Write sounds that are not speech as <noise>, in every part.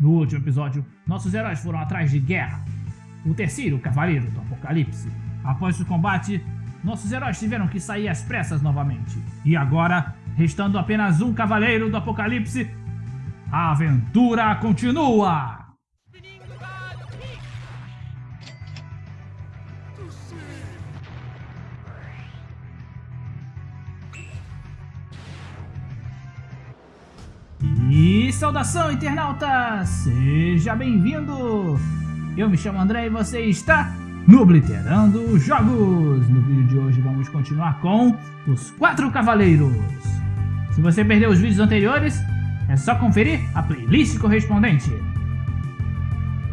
No último episódio, nossos heróis foram atrás de Guerra, o terceiro cavaleiro do Apocalipse. Após o combate, nossos heróis tiveram que sair às pressas novamente. E agora, restando apenas um cavaleiro do Apocalipse, a aventura continua! Saudação, internauta! Seja bem-vindo! Eu me chamo André e você está no Obliterando Jogos! No vídeo de hoje vamos continuar com os Quatro Cavaleiros. Se você perdeu os vídeos anteriores, é só conferir a playlist correspondente.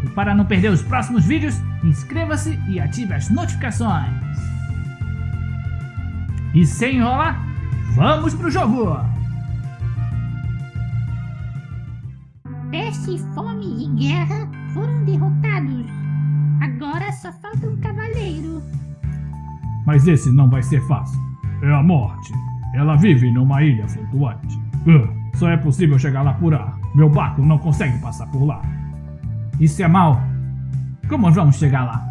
E para não perder os próximos vídeos, inscreva-se e ative as notificações. E sem enrolar, vamos pro jogo! Peste, fome e guerra foram derrotados. Agora só falta um cavaleiro. Mas esse não vai ser fácil. É a morte. Ela vive numa ilha flutuante. Uh, só é possível chegar lá por ar. Meu barco não consegue passar por lá. Isso é mal. Como vamos chegar lá?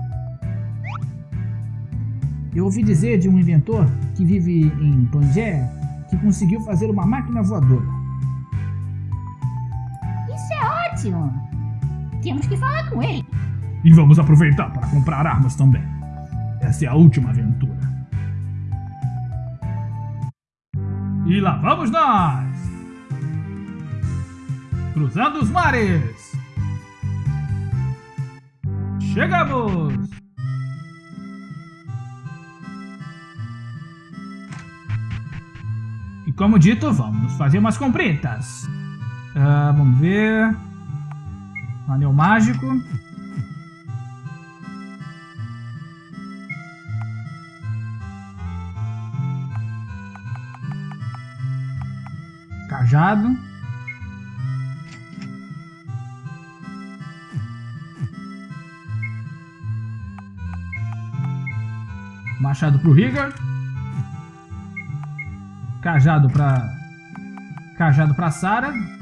Eu ouvi dizer de um inventor que vive em Pangeia que conseguiu fazer uma máquina voadora. Temos que falar com ele. E vamos aproveitar para comprar armas também. Essa é a última aventura. E lá vamos nós! Cruzando os mares! Chegamos! E como dito, vamos fazer umas compritas. Uh, vamos ver... Anel mágico. Cajado. Machado pro Rigor. Cajado pra... Cajado pra Sara.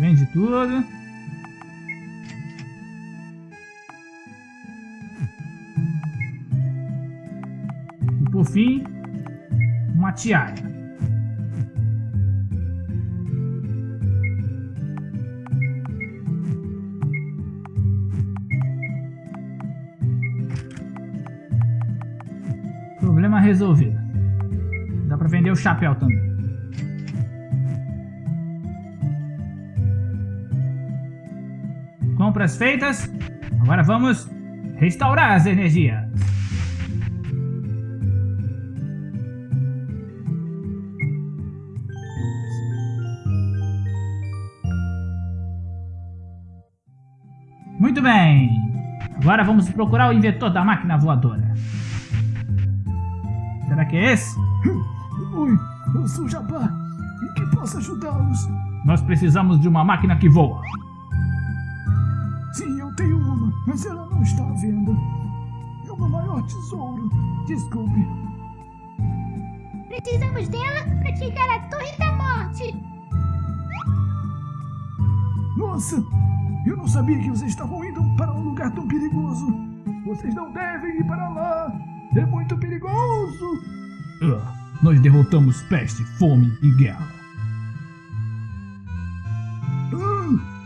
Vende tudo. E por fim, uma tiara. Problema resolvido. Dá pra vender o chapéu também. Compras feitas. Agora vamos restaurar as energias. Muito bem. Agora vamos procurar o inventor da máquina voadora. Será que é esse? <coughs> Oi, eu sou Jabá. Em que posso ajudá-los? Nós precisamos de uma máquina que voa. Mas ela não está à venda. É o meu maior tesouro. Desculpe. Precisamos dela para chegar à Torre da Morte. Nossa, eu não sabia que vocês estavam indo para um lugar tão perigoso. Vocês não devem ir para lá. É muito perigoso! Uh, nós derrotamos peste, fome e guerra.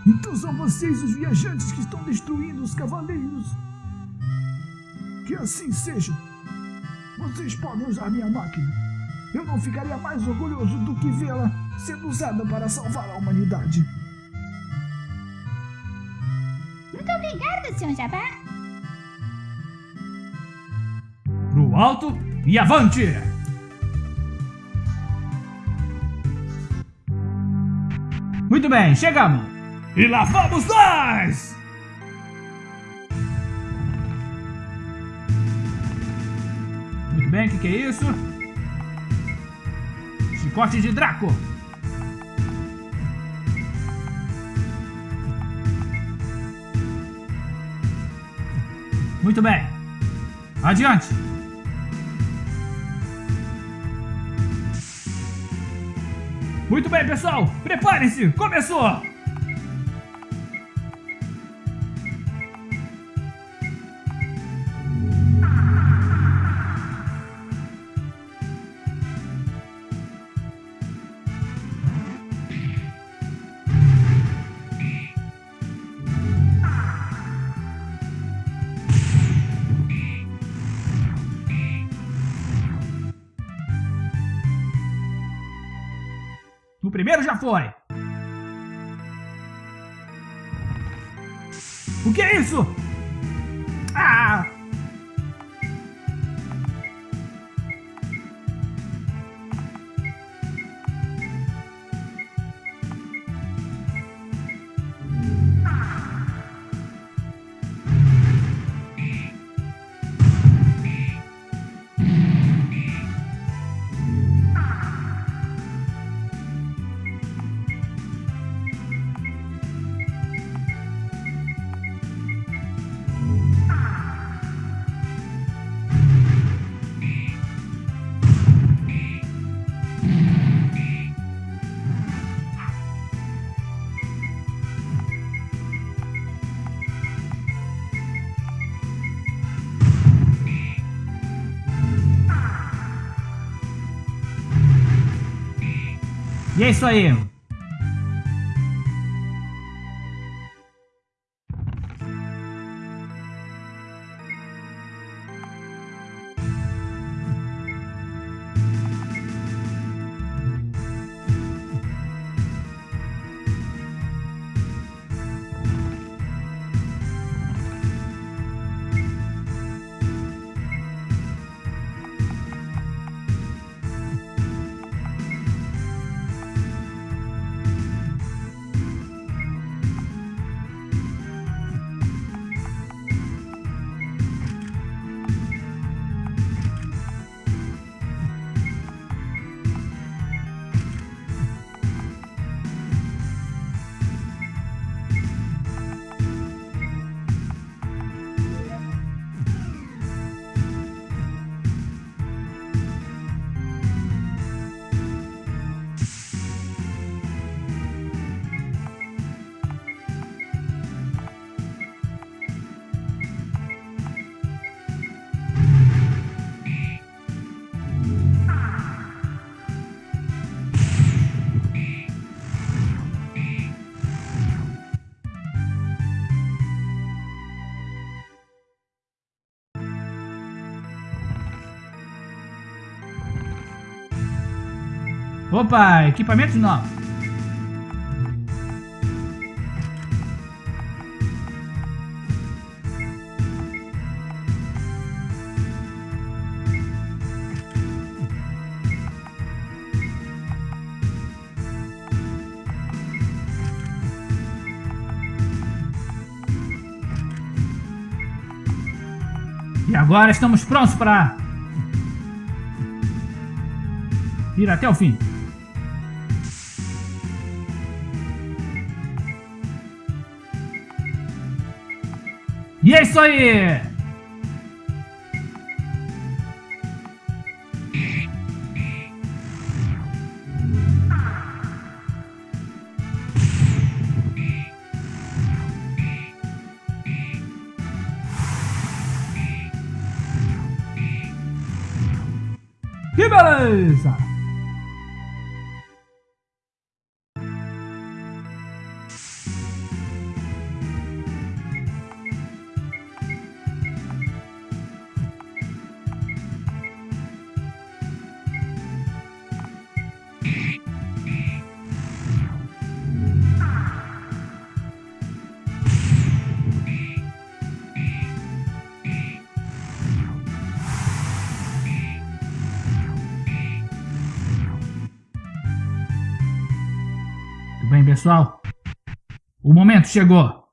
Então são vocês os viajantes que estão destruindo os cavaleiros. Que assim seja. Vocês podem usar minha máquina. Eu não ficaria mais orgulhoso do que vê-la sendo usada para salvar a humanidade. Muito obrigada, Sr. Jabá. Pro alto e avante! Muito bem, chegamos! E lá vamos nós! bem, o que, que é isso? Chicote de Draco. Muito bem. Adiante. Muito bem, pessoal. Preparem-se. Começou. Primeiro já foi. O que é isso? E é isso aí. Opa, equipamentos novos. E agora estamos prontos para ir até o fim. É isso aí! Que beleza! Tudo bem, pessoal? O momento chegou.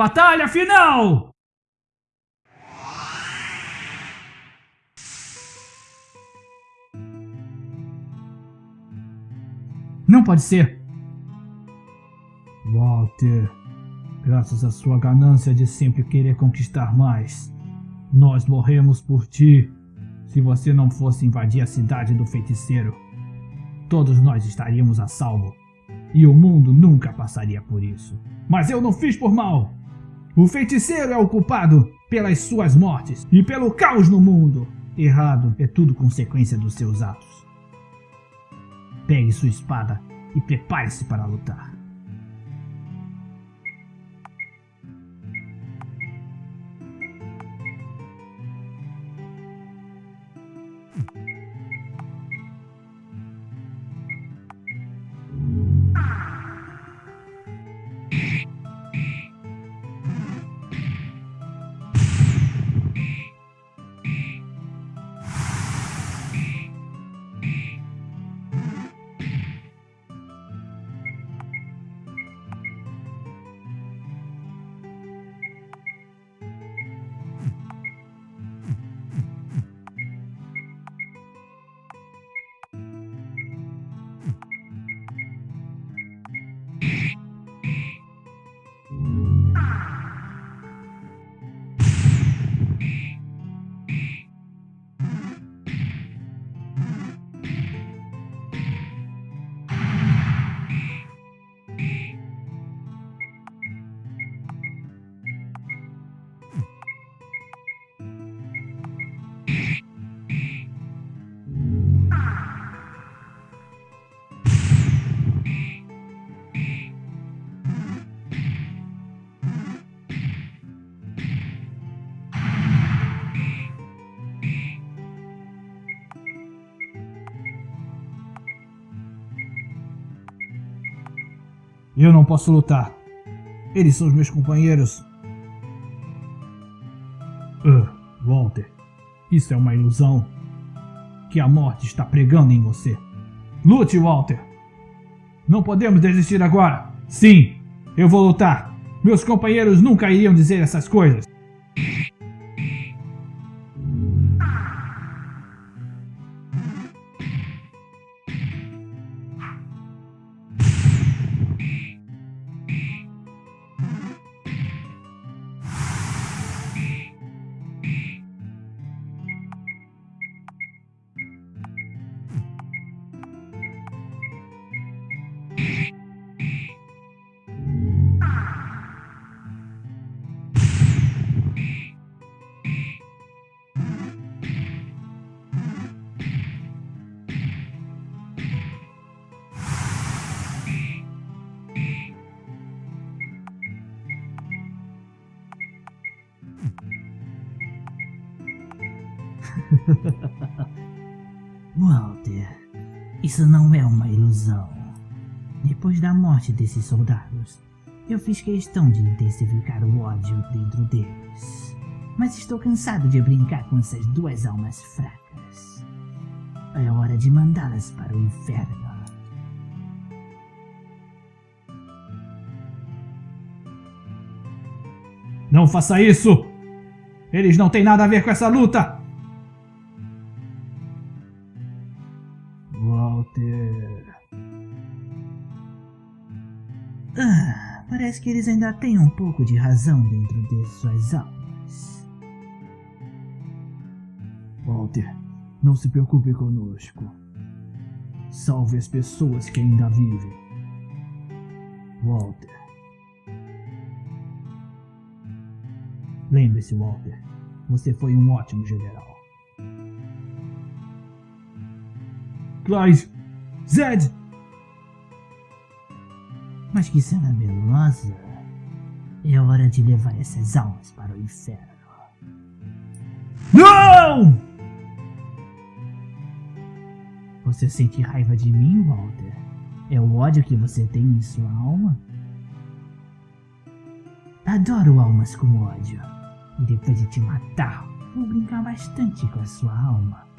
Batalha final! Não pode ser! Walter, graças à sua ganância de sempre querer conquistar mais, nós morremos por ti. Se você não fosse invadir a cidade do feiticeiro, todos nós estaríamos a salvo. E o mundo nunca passaria por isso. Mas eu não fiz por mal. O feiticeiro é o culpado pelas suas mortes e pelo caos no mundo. Errado é tudo consequência dos seus atos. Pegue sua espada e prepare-se para lutar. Ah! Eu não posso lutar. Eles são os meus companheiros. Uh, Walter, isso é uma ilusão que a morte está pregando em você. Lute, Walter! Não podemos desistir agora. Sim, eu vou lutar. Meus companheiros nunca iriam dizer essas coisas. Isso não é uma ilusão. Depois da morte desses soldados, eu fiz questão de intensificar o ódio dentro deles. Mas estou cansado de brincar com essas duas almas fracas. É hora de mandá-las para o inferno. Não faça isso! Eles não têm nada a ver com essa luta! Parece que eles ainda têm um pouco de razão dentro de suas almas. Walter, não se preocupe conosco. Salve as pessoas que ainda vivem. Walter. Lembre-se, Walter, você foi um ótimo general. Clive! Zed! Mas que cena melosa! É hora de levar essas almas para o inferno. Não! Você sente raiva de mim, Walter? É o ódio que você tem em sua alma? Adoro almas com ódio. E depois de te matar, vou brincar bastante com a sua alma.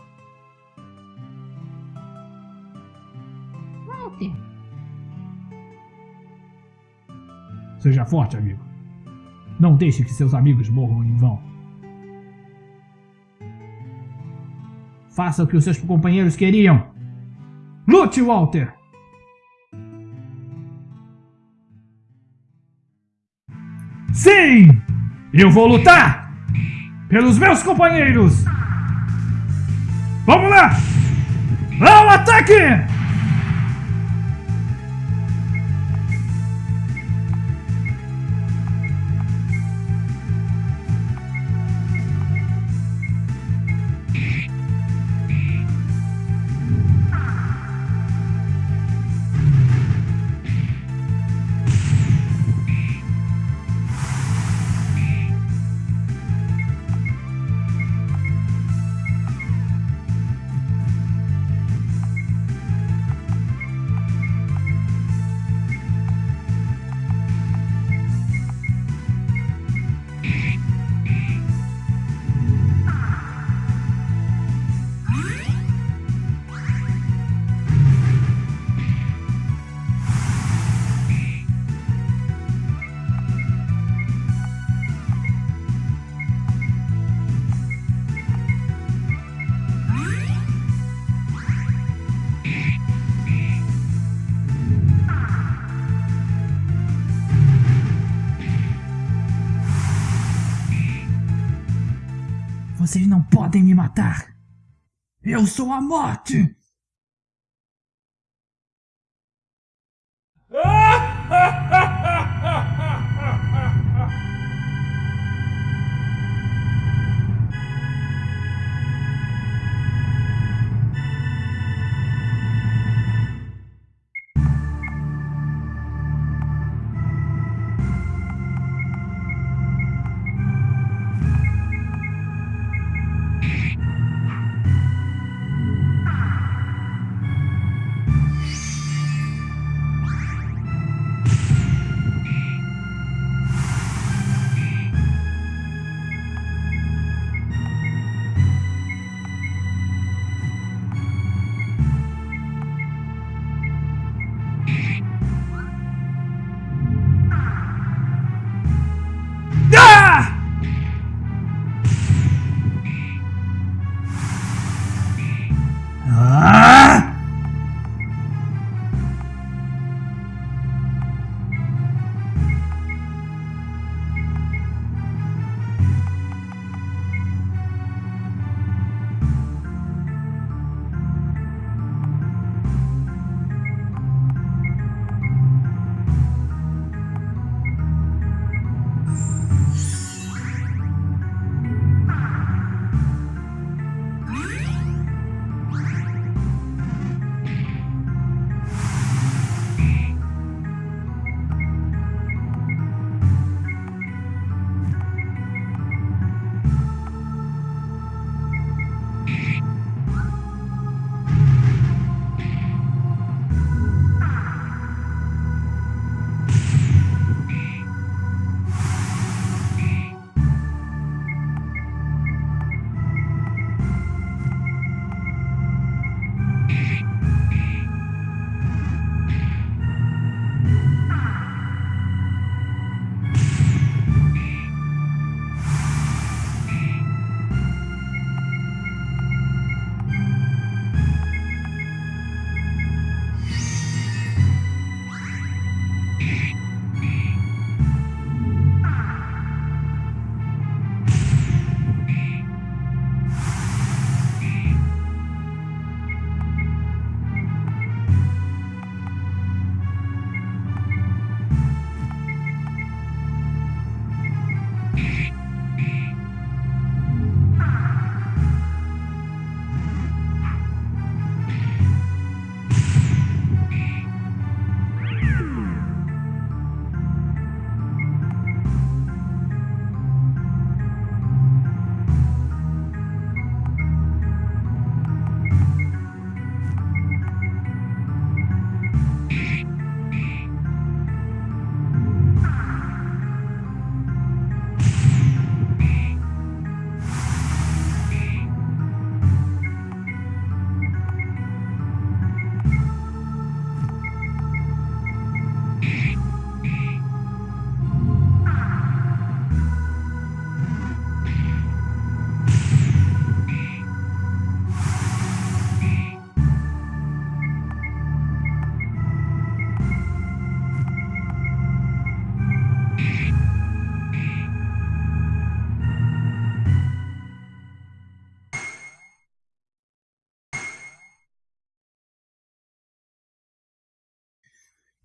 Seja forte, amigo. Não deixe que seus amigos morram em vão. Faça o que os seus companheiros queriam. Lute, Walter! Sim! Eu vou lutar! Pelos meus companheiros! Vamos lá! Ao ataque! Vocês não podem me matar! Eu sou a morte!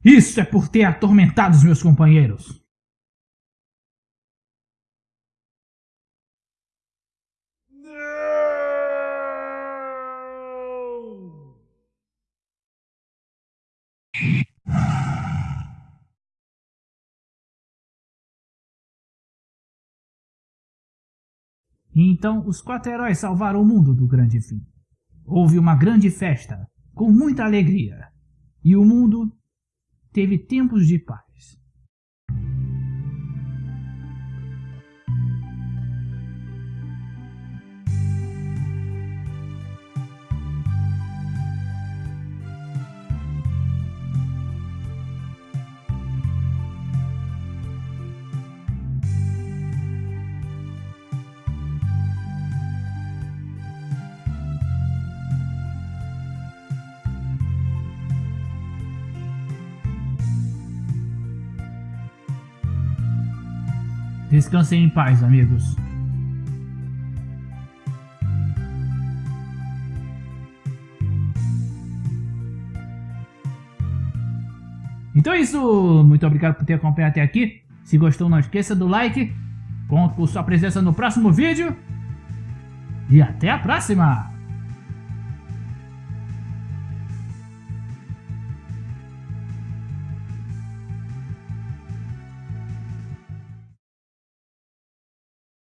Isso é por ter atormentado os meus companheiros. E então os quatro heróis salvaram o mundo do grande fim. Houve uma grande festa, com muita alegria, e o mundo teve tempos de paz. Descansem em paz, amigos. Então é isso, muito obrigado por ter acompanhado até aqui. Se gostou, não esqueça do like. Conto com sua presença no próximo vídeo. E até a próxima!